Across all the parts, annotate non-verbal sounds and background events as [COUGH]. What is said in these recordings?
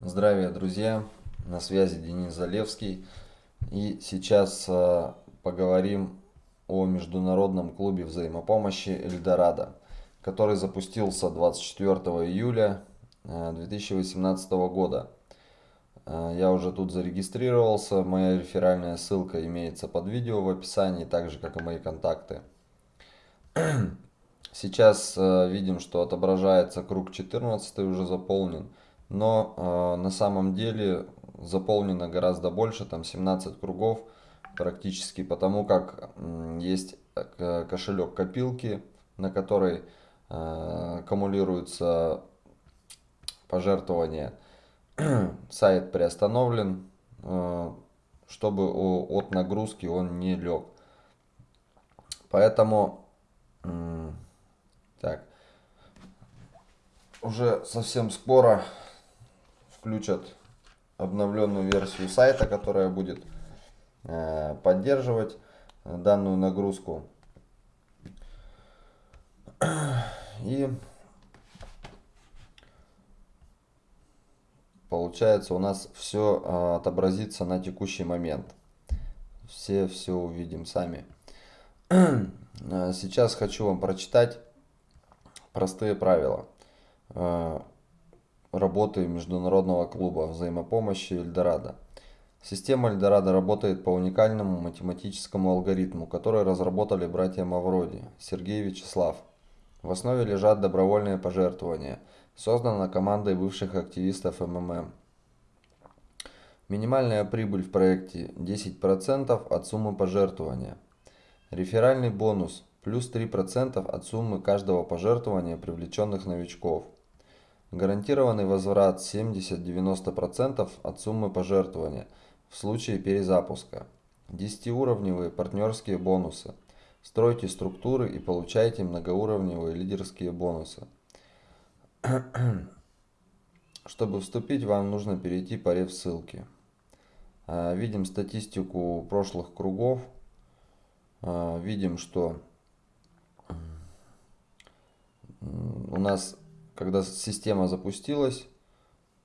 Здравия, друзья! На связи Денис Залевский. И сейчас э, поговорим о международном клубе взаимопомощи Эльдорадо, который запустился 24 июля 2018 э, года. Э, я уже тут зарегистрировался, моя реферальная ссылка имеется под видео в описании, так же как и мои контакты. [CLEARS THROAT] Сейчас видим, что отображается круг 14 уже заполнен но э, на самом деле заполнено гораздо больше, там 17 кругов практически, потому как э, есть кошелек копилки, на который э, аккумулируются пожертвования. [CLEARS THROAT] Сайт приостановлен, э, чтобы от нагрузки он не лег. Поэтому, так, уже совсем скоро включат обновленную версию сайта, которая будет э, поддерживать данную нагрузку. И получается у нас все э, отобразится на текущий момент. Все все увидим сами. Э, сейчас хочу вам прочитать простые правила работы Международного клуба взаимопомощи Эльдорадо. Система Эльдорадо работает по уникальному математическому алгоритму, который разработали братья Мавроди, Сергей и Вячеслав. В основе лежат добровольные пожертвования. Создана командой бывших активистов МММ. Минимальная прибыль в проекте 10% от суммы пожертвования. Реферальный бонус плюс 3% от суммы каждого пожертвования привлеченных новичков – Гарантированный возврат 70-90% от суммы пожертвования в случае перезапуска. 10-уровневые партнерские бонусы. Стройте структуры и получайте многоуровневые лидерские бонусы. [CLEARS THROAT] Чтобы вступить, вам нужно перейти по реф-ссылке. А, видим статистику прошлых кругов. А, видим, что у нас когда система запустилась,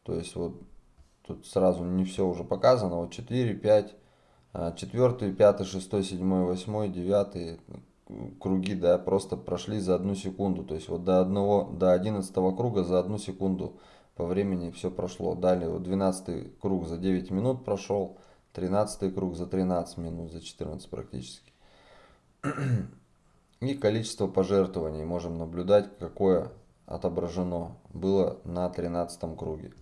то есть вот тут сразу не все уже показано, вот 4, 5, 4, 5, 6, 7, 8, 9 круги, да, просто прошли за одну секунду, то есть вот до одного, до 11 круга за одну секунду по времени все прошло. Далее вот 12 круг за 9 минут прошел, 13 круг за 13 минут, за 14 практически. [CLEARS THROAT] И количество пожертвований можем наблюдать, какое отображено было на 13 круге.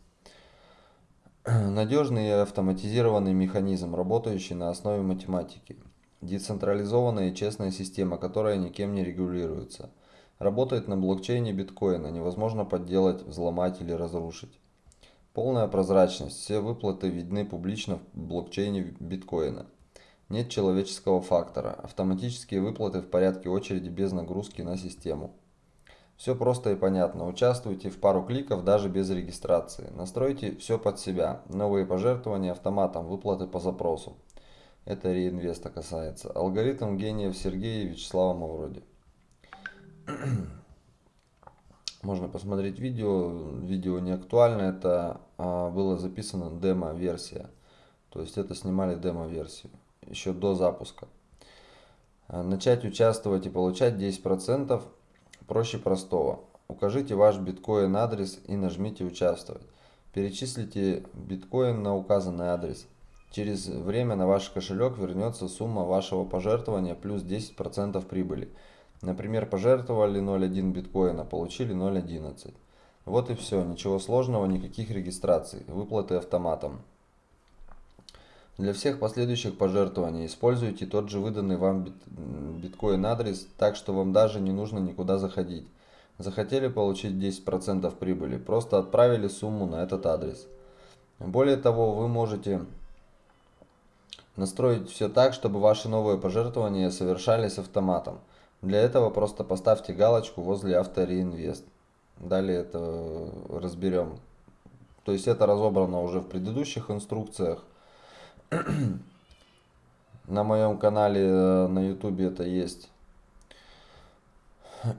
[CLEARS THROAT] Надежный и автоматизированный механизм, работающий на основе математики. Децентрализованная и честная система, которая никем не регулируется. Работает на блокчейне биткоина, невозможно подделать, взломать или разрушить. Полная прозрачность, все выплаты видны публично в блокчейне биткоина. Нет человеческого фактора, автоматические выплаты в порядке очереди без нагрузки на систему. Все просто и понятно. Участвуйте в пару кликов даже без регистрации. Настройте все под себя. Новые пожертвования автоматом, выплаты по запросу. Это реинвеста касается. Алгоритм гениев Сергея и Вячеслава Мавроди. [CLEARS THROAT] Можно посмотреть видео. Видео не актуально. Это а, было записано демо-версия. То есть это снимали демо-версию. Еще до запуска. Начать участвовать и получать 10% Проще простого. Укажите ваш биткоин адрес и нажмите «Участвовать». Перечислите биткоин на указанный адрес. Через время на ваш кошелек вернется сумма вашего пожертвования плюс 10% прибыли. Например, пожертвовали 0.1 биткоина, получили 0.11. Вот и все, ничего сложного, никаких регистраций, выплаты автоматом. Для всех последующих пожертвований используйте тот же выданный вам биткоин адрес, так что вам даже не нужно никуда заходить. Захотели получить 10% прибыли, просто отправили сумму на этот адрес. Более того, вы можете настроить все так, чтобы ваши новые пожертвования совершались автоматом. Для этого просто поставьте галочку возле автореинвест. Далее это разберем. То есть это разобрано уже в предыдущих инструкциях. [CLEARS THROAT] на моем канале э, на ютубе это есть. [CLEARS THROAT]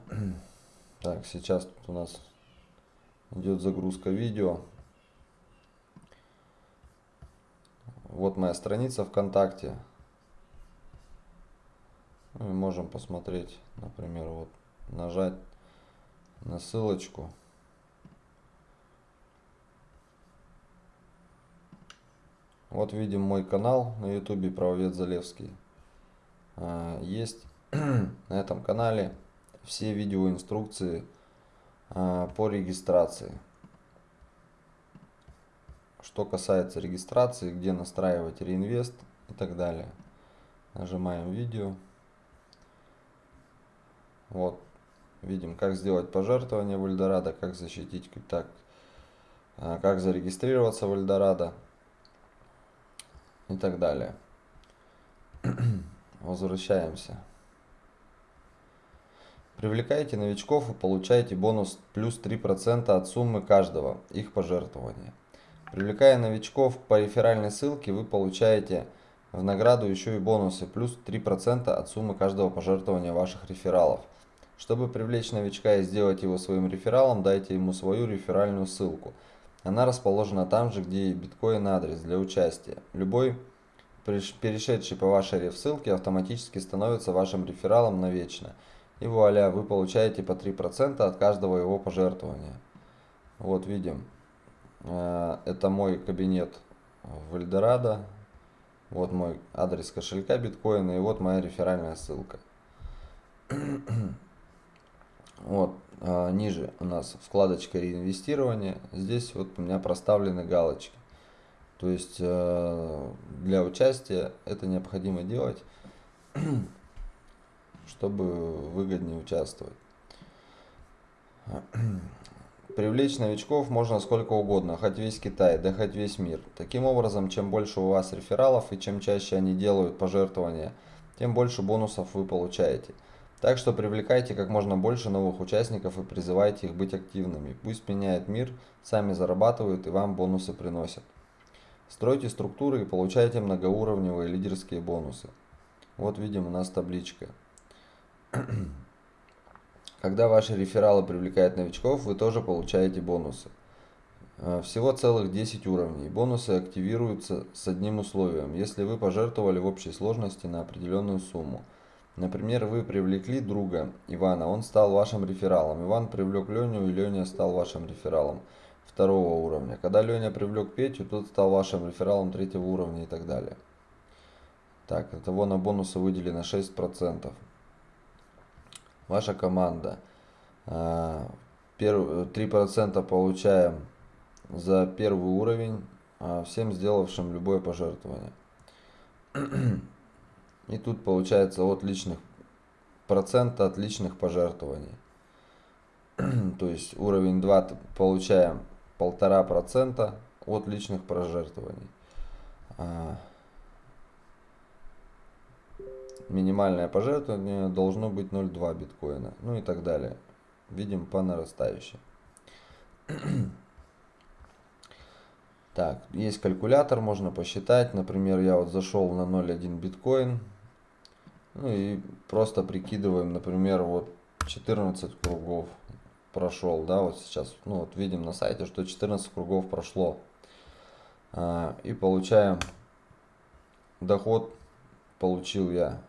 Так, сейчас тут у нас идет загрузка видео. Вот моя страница ВКонтакте. Ну Мы можем посмотреть, например, вот нажать на ссылочку. Вот видим мой канал на ютубе правовед Залевский. А, есть [CLEARS THROAT] на этом канале все видеоинструкции а, по регистрации. Что касается регистрации, где настраивать реинвест и так далее. Нажимаем видео. Вот, видим, как сделать пожертвование в Эльдорадо, как защитить, так, а, как зарегистрироваться в Эльдорадо и так далее. [CLEARS THROAT] Возвращаемся. Привлекайте новичков и получайте бонус плюс 3% от суммы каждого их пожертвования. Привлекая новичков по реферальной ссылке, вы получаете в награду еще и бонусы плюс 3% от суммы каждого пожертвования ваших рефералов. Чтобы привлечь новичка и сделать его своим рефералом, дайте ему свою реферальную ссылку. Она расположена там же, где и биткоин адрес для участия. Любой перешедший по вашей реф-ссылке автоматически становится вашим рефералом навечно. И вуаля, вы получаете по 3% от каждого его пожертвования. Вот видим, э, это мой кабинет в Эльдорадо. Вот мой адрес кошелька биткоина и вот моя реферальная ссылка. [CLEARS THROAT] Вот, ниже у нас вкладочка реинвестирования. Здесь вот у меня проставлены галочки. То есть э, для участия это необходимо делать, [CLEARS THROAT] чтобы выгоднее участвовать. [CLEARS THROAT] Привлечь новичков можно сколько угодно, хоть весь Китай, да хоть весь мир. Таким образом, чем больше у вас рефералов и чем чаще они делают пожертвования, тем больше бонусов вы получаете. Так что привлекайте как можно больше новых участников и призывайте их быть активными. Пусть меняет мир, сами зарабатывают и вам бонусы приносят. Стройте структуры и получайте многоуровневые лидерские бонусы. Вот видим у нас табличка. [CLEARS THROAT] Когда ваши рефералы привлекают новичков, вы тоже получаете бонусы. Э, всего целых 10 уровней. Бонусы активируются с одним условием, если вы пожертвовали в общей сложности на определенную сумму. Например, вы привлекли друга Ивана, он стал вашим рефералом. Иван привлек Леню, и Леня стал вашим рефералом второго уровня. Когда Леня привлек Петю, тот стал вашим рефералом третьего уровня и так далее. Так, этого на бонусы выделено 6%. Ваша команда. 3% а, получаем за первый уровень, а, всем сделавшим любое пожертвование. [CLEARS THROAT] И тут получается от личных процента от личных пожертвований. [CLEARS THROAT] То есть уровень 2 получаем полтора процента от личных пожертвований. А, минимальное пожертвование должно быть 0,2 биткоина. Ну и так далее. Видим по нарастающей. [CLEARS THROAT] Так, есть калькулятор, можно посчитать. Например, я вот зашел на 0,1 биткоин. Ну и просто прикидываем, например, вот 14 кругов прошел, да, вот сейчас, ну вот видим на сайте, что 14 кругов прошло. А, и получаем доход, получил я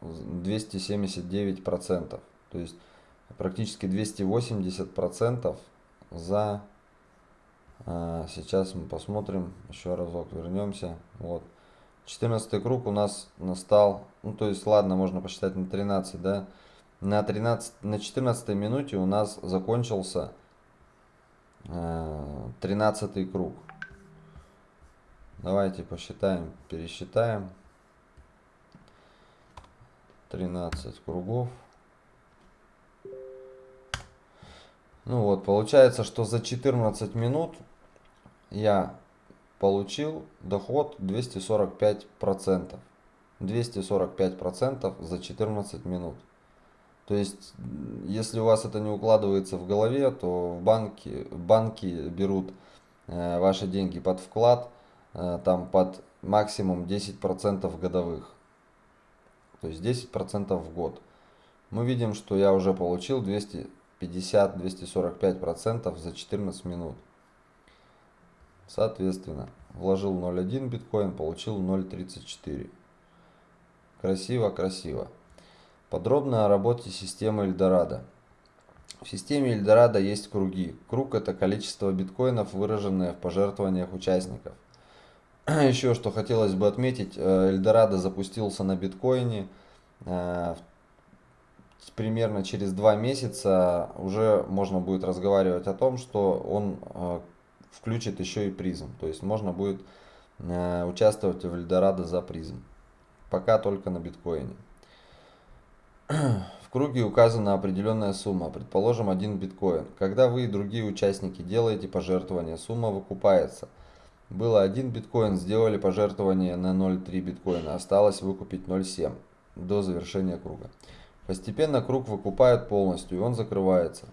279 процентов, то есть практически 280 процентов за, а, сейчас мы посмотрим, еще разок вернемся, вот, 14 круг у нас настал, ну то есть ладно, можно посчитать на 13, да, на, 13, на 14 минуте у нас закончился э, 13 круг. Давайте посчитаем, пересчитаем. 13 кругов. Ну вот, получается, что за 14 минут я получил доход 245%. 245% за 14 минут. То есть, если у вас это не укладывается в голове, то в банке, банки берут э, ваши деньги под вклад, э, там под максимум 10% годовых. То есть 10% в год. Мы видим, что я уже получил 250-245% за 14 минут. Соответственно, вложил 0.1 биткоин, получил 0.34. Красиво, красиво. Подробно о работе системы Эльдорадо. В системе Эльдорадо есть круги. Круг это количество биткоинов, выраженное в пожертвованиях участников. [CLEARS THROAT] Еще что хотелось бы отметить, э, Эльдорадо запустился на биткоине. Э, примерно через два месяца уже можно будет разговаривать о том, что он э, включит еще и призм. То есть можно будет участвовать в Эльдорадо за призм. Пока только на биткоине. В круге указана определенная сумма, предположим 1 биткоин. Когда вы и другие участники делаете пожертвование, сумма выкупается. Было 1 биткоин, сделали пожертвование на 0,3 биткоина, осталось выкупить 0,7 до завершения круга. Постепенно круг выкупают полностью и он закрывается.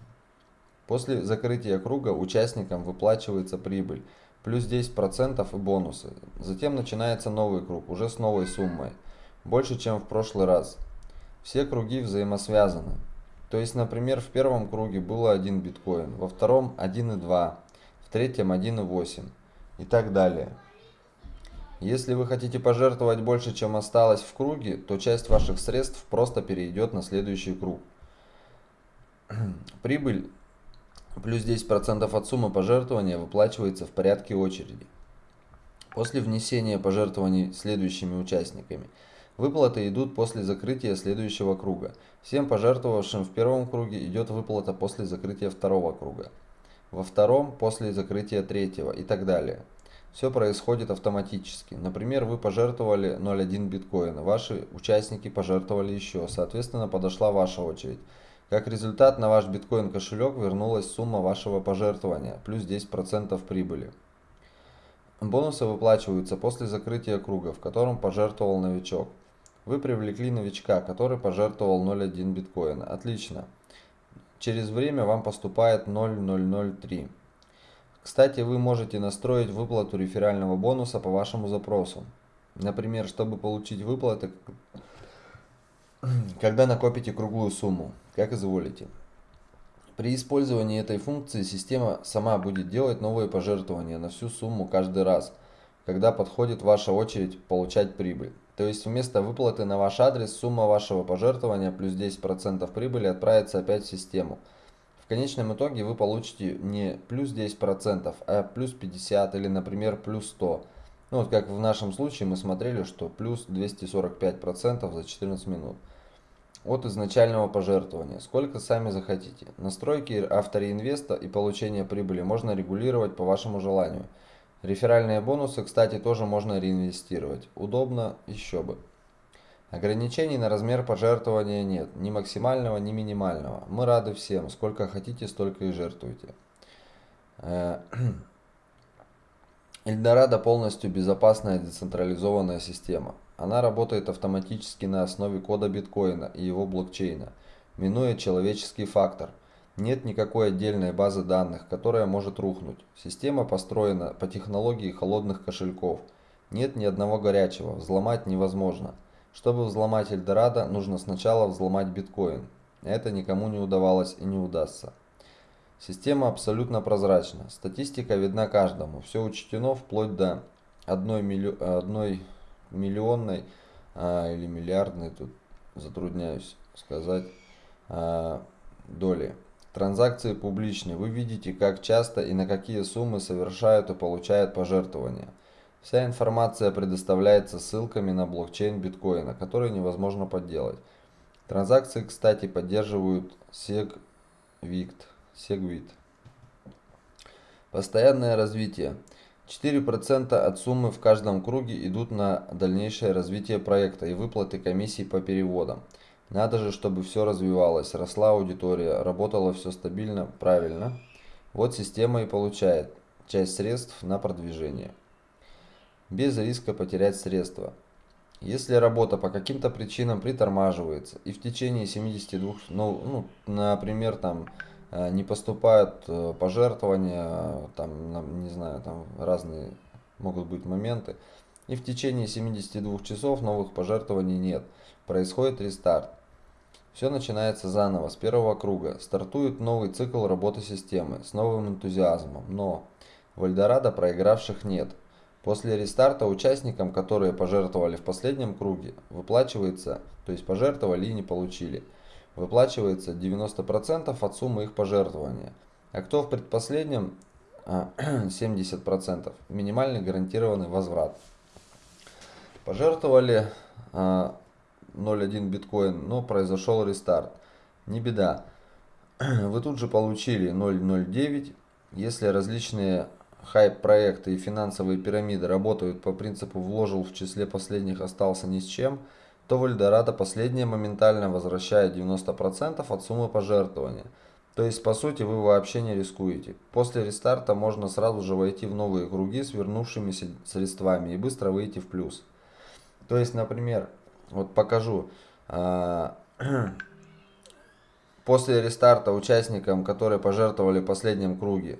После закрытия круга участникам выплачивается прибыль, плюс 10% и бонусы. Затем начинается новый круг, уже с новой суммой, больше чем в прошлый раз. Все круги взаимосвязаны. То есть, например, в первом круге было 1 биткоин, во втором 1,2, в третьем 1,8 и так далее. Если вы хотите пожертвовать больше, чем осталось в круге, то часть ваших средств просто перейдет на следующий круг. [CLEARS THROAT] Прибыль плюс 10% от суммы пожертвования выплачивается в порядке очереди. После внесения пожертвований следующими участниками – Выплаты идут после закрытия следующего круга. Всем пожертвовавшим в первом круге идет выплата после закрытия второго круга. Во втором после закрытия третьего и так далее. Все происходит автоматически. Например, вы пожертвовали 0,1 биткоина, ваши участники пожертвовали еще, соответственно подошла ваша очередь. Как результат на ваш биткоин кошелек вернулась сумма вашего пожертвования, плюс 10% прибыли. Бонусы выплачиваются после закрытия круга, в котором пожертвовал новичок. Вы привлекли новичка, который пожертвовал 0.1 биткоина. Отлично. Через время вам поступает 0.003. Кстати, вы можете настроить выплату реферального бонуса по вашему запросу. Например, чтобы получить выплаты, когда накопите круглую сумму, как изволите. При использовании этой функции система сама будет делать новые пожертвования на всю сумму каждый раз, когда подходит ваша очередь получать прибыль. То есть вместо выплаты на ваш адрес сумма вашего пожертвования плюс 10% прибыли отправится опять в систему. В конечном итоге вы получите не плюс 10%, а плюс 50 или, например, плюс 100. Ну вот как в нашем случае мы смотрели, что плюс 245% за 14 минут. От изначального пожертвования. Сколько сами захотите. Настройки автореинвеста и получение прибыли можно регулировать по вашему желанию. Реферальные бонусы, кстати, тоже можно реинвестировать. Удобно еще бы. Ограничений на размер пожертвования нет, ни максимального, ни минимального. Мы рады всем, сколько хотите, столько и жертвуйте. Э, [CLEARS THROAT] Эльдорадо полностью безопасная децентрализованная система. Она работает автоматически на основе кода биткоина и его блокчейна, минуя человеческий фактор – нет никакой отдельной базы данных, которая может рухнуть. Система построена по технологии холодных кошельков. Нет ни одного горячего, взломать невозможно. Чтобы взломать Эльдорадо, нужно сначала взломать биткоин. Это никому не удавалось и не удастся. Система абсолютно прозрачна. Статистика видна каждому. Все учтено вплоть до 1, милли... 1 миллионной а, или миллиардной, тут затрудняюсь сказать, а, доли. Транзакции публичны. Вы видите, как часто и на какие суммы совершают и получают пожертвования. Вся информация предоставляется ссылками на блокчейн биткоина, который невозможно подделать. Транзакции, кстати, поддерживают SegWit. SegWit. Постоянное развитие. 4% от суммы в каждом круге идут на дальнейшее развитие проекта и выплаты комиссий по переводам. Надо же, чтобы все развивалось, росла аудитория, работало все стабильно, правильно. Вот система и получает часть средств на продвижение. Без риска потерять средства. Если работа по каким-то причинам притормаживается и в течение 72, ну, ну например, там не поступают э, пожертвования, там, не знаю, там разные могут быть моменты, и в течение 72 часов новых пожертвований нет, происходит рестарт. Все начинается заново, с первого круга. Стартует новый цикл работы системы с новым энтузиазмом. Но В Эльдорадо проигравших нет. После рестарта участникам, которые пожертвовали в последнем круге, выплачивается, то есть пожертвовали и не получили, выплачивается 90% от суммы их пожертвования. А кто в предпоследнем [CLEARS THROAT] 70%, минимальный гарантированный возврат. Пожертвовали 0.1 биткоин, но произошел рестарт. Не беда. [CLEARS THROAT] Вы тут же получили 0.09. Если различные хайп-проекты и финансовые пирамиды работают по принципу «вложил в числе последних, остался ни с чем», то в Эльдорадо последнее моментально возвращает 90% от суммы пожертвования. То есть, по сути, вы вообще не рискуете. После рестарта можно сразу же войти в новые круги с вернувшимися средствами и быстро выйти в плюс. То есть, например, вот покажу. А, [CLEARS THROAT] после рестарта участникам, которые пожертвовали в последнем круге,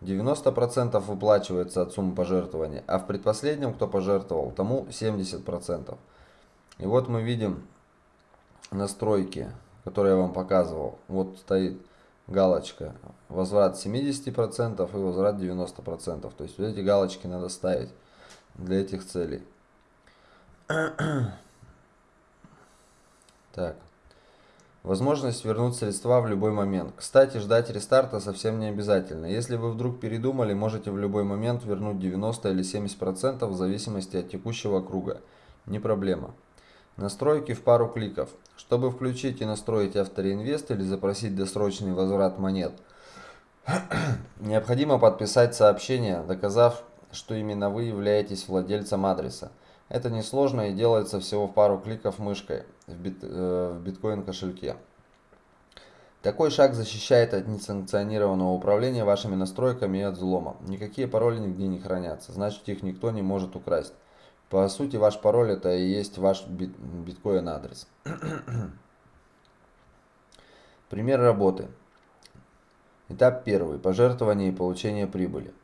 90% выплачивается от суммы пожертвования, а в предпоследнем, кто пожертвовал, тому 70%. И вот мы видим настройки, которые я вам показывал. Вот стоит галочка возврат 70% и возврат 90%. То есть вот эти галочки надо ставить для этих целей. [CLEARS THROAT] Так. Возможность вернуть средства в любой момент. Кстати, ждать рестарта совсем не обязательно. Если вы вдруг передумали, можете в любой момент вернуть 90 или 70% в зависимости от текущего круга. Не проблема. Настройки в пару кликов. Чтобы включить и настроить автореинвест или запросить досрочный возврат монет, [CLEARS THROAT] необходимо подписать сообщение, доказав, что именно вы являетесь владельцем адреса. Это несложно и делается всего в пару кликов мышкой в, бит, э, в биткоин кошельке. Такой шаг защищает от несанкционированного управления вашими настройками и от взлома. Никакие пароли нигде не хранятся, значит их никто не может украсть. По сути, ваш пароль это и есть ваш бит, биткоин адрес. [CLEARS THROAT] Пример работы. Этап первый. Пожертвование и получение прибыли.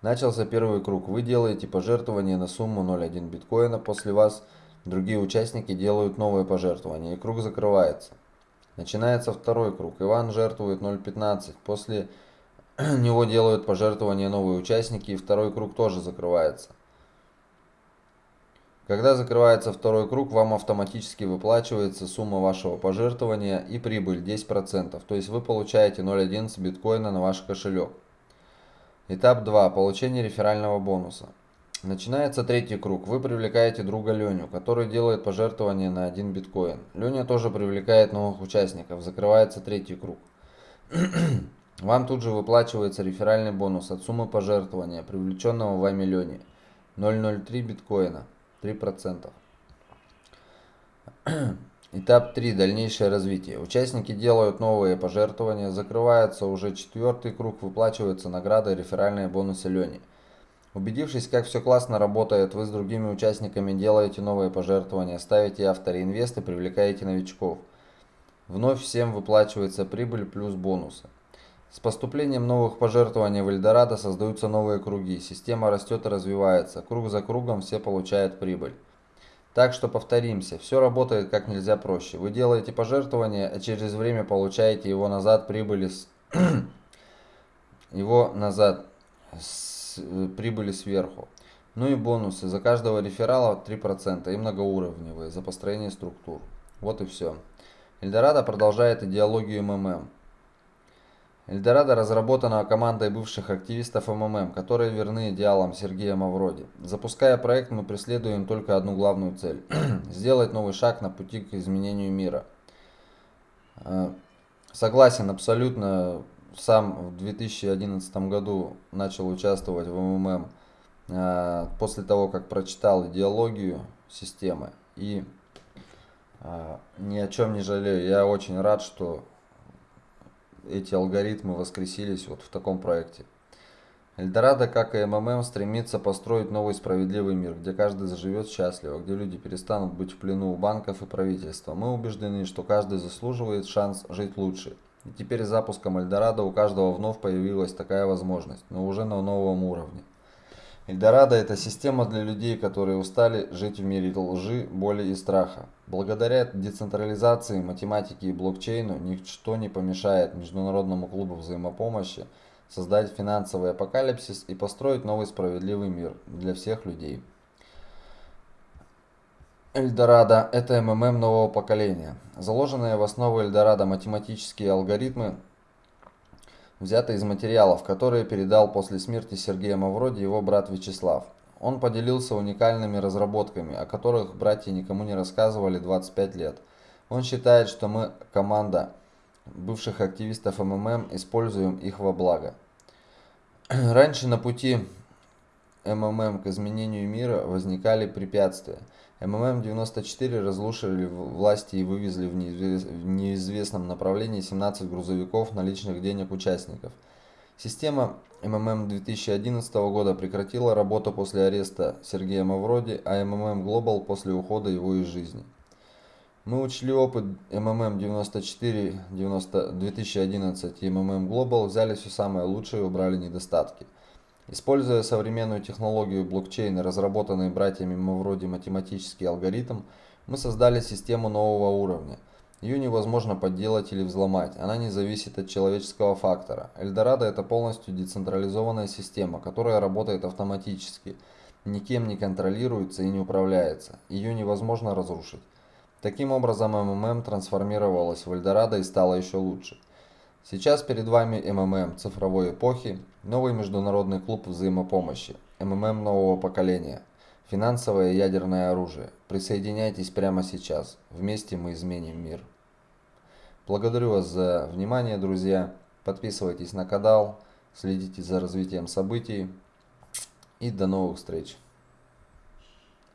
Начался первый круг. Вы делаете пожертвование на сумму 0.1 биткоина. После вас другие участники делают новые пожертвования. И круг закрывается. Начинается второй круг. Иван жертвует 0.15. После [CLEARS THROAT] него делают пожертвования новые участники. И второй круг тоже закрывается. Когда закрывается второй круг, вам автоматически выплачивается сумма вашего пожертвования и прибыль 10%. То есть вы получаете 0.11 биткоина на ваш кошелек. Этап 2. Получение реферального бонуса. Начинается третий круг. Вы привлекаете друга Леню, который делает пожертвование на 1 биткоин. Леня тоже привлекает новых участников. Закрывается третий круг. [CLEARS THROAT] Вам тут же выплачивается реферальный бонус от суммы пожертвования, привлеченного вами Лени. 0,03 биткоина. 3%. [CLEARS THROAT] Этап 3. Дальнейшее развитие. Участники делают новые пожертвования, закрывается уже четвертый круг, выплачиваются награды реферальные бонусы Лени. Убедившись, как все классно работает, вы с другими участниками делаете новые пожертвования, ставите авторинвесты, привлекаете новичков. Вновь всем выплачивается прибыль плюс бонусы. С поступлением новых пожертвований в Эльдорадо создаются новые круги, система растет и развивается, круг за кругом все получают прибыль. Так что повторимся, все работает как нельзя проще. Вы делаете пожертвование, а через время получаете его назад прибыли с... [CLEARS THROAT] его назад с прибыли сверху. Ну и бонусы. За каждого реферала 3% и многоуровневые за построение структур. Вот и все. Эльдорадо продолжает идеологию МММ. Эльдорадо разработана командой бывших активистов МММ, которые верны идеалам Сергея Мавроди. Запуская проект, мы преследуем только одну главную цель [CLEARS THROAT] – сделать новый шаг на пути к изменению мира. Э, согласен абсолютно. Сам в 2011 году начал участвовать в МММ э, после того, как прочитал идеологию системы. И э, ни о чем не жалею. Я очень рад, что эти алгоритмы воскресились вот в таком проекте. Эльдорадо, как и МММ, стремится построить новый справедливый мир, где каждый заживет счастливо, где люди перестанут быть в плену у банков и правительства. Мы убеждены, что каждый заслуживает шанс жить лучше. И теперь с запуском Эльдорадо у каждого вновь появилась такая возможность, но уже на новом уровне. Эльдорадо – это система для людей, которые устали жить в мире лжи, боли и страха. Благодаря децентрализации, математике и блокчейну ничто не помешает Международному клубу взаимопомощи создать финансовый апокалипсис и построить новый справедливый мир для всех людей. Эльдорадо – это МММ нового поколения. Заложенные в основу Эльдорадо математические алгоритмы взяты из материалов, которые передал после смерти Сергея Мавроди его брат Вячеслав. Он поделился уникальными разработками, о которых братья никому не рассказывали 25 лет. Он считает, что мы, команда бывших активистов МММ, используем их во благо. [CLEARS THROAT] Раньше на пути МММ к изменению мира возникали препятствия. МММ-94 разрушили власти и вывезли в неизвестном направлении 17 грузовиков наличных денег участников. Система МММ 2011 года прекратила работу после ареста Сергея Мавроди, а МММ Global после ухода его из жизни. Мы учли опыт МММ 94 90, 2011 и МММ Global, взяли все самое лучшее и убрали недостатки. Используя современную технологию блокчейна, разработанный братьями Мавроди математический алгоритм, мы создали систему нового уровня. Ее невозможно подделать или взломать, она не зависит от человеческого фактора. Эльдорадо это полностью децентрализованная система, которая работает автоматически, никем не контролируется и не управляется. Ее невозможно разрушить. Таким образом, МММ трансформировалась в Эльдорадо и стала еще лучше. Сейчас перед вами МММ цифровой эпохи, новый международный клуб взаимопомощи, МММ нового поколения, финансовое и ядерное оружие. Присоединяйтесь прямо сейчас, вместе мы изменим мир. Благодарю вас за внимание, друзья. Подписывайтесь на канал, следите за развитием событий и до новых встреч.